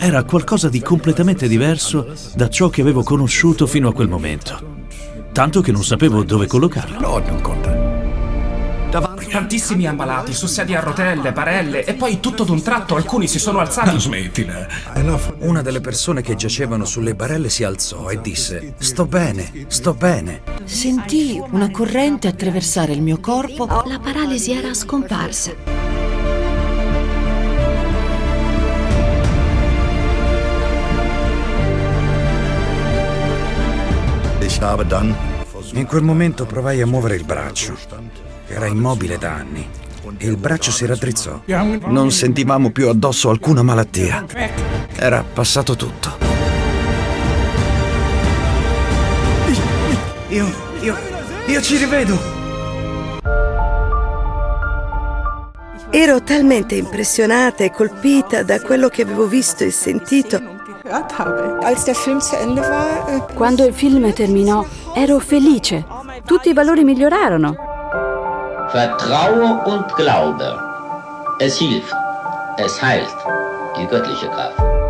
era qualcosa di completamente diverso da ciò che avevo conosciuto fino a quel momento. Tanto che non sapevo dove collocarlo. Tantissimi ammalati, su sedie a rotelle, barelle e poi tutto d'un tratto alcuni si sono alzati. Smettila. Una delle persone che giacevano sulle barelle si alzò e disse Sto bene, sto bene. Sentii una corrente attraversare il mio corpo. La paralisi era scomparsa. In quel momento provai a muovere il braccio. Era immobile da anni e il braccio si raddrizzò. Non sentivamo più addosso alcuna malattia. Era passato tutto. Io, io, io ci rivedo! Ero talmente impressionata e colpita da quello che avevo visto e sentito Quando il film terminò, ero felice. Tutti i valori migliorarono. Vertraue und Glaube. Es hilft. Es heilt. Die göttliche Kraft.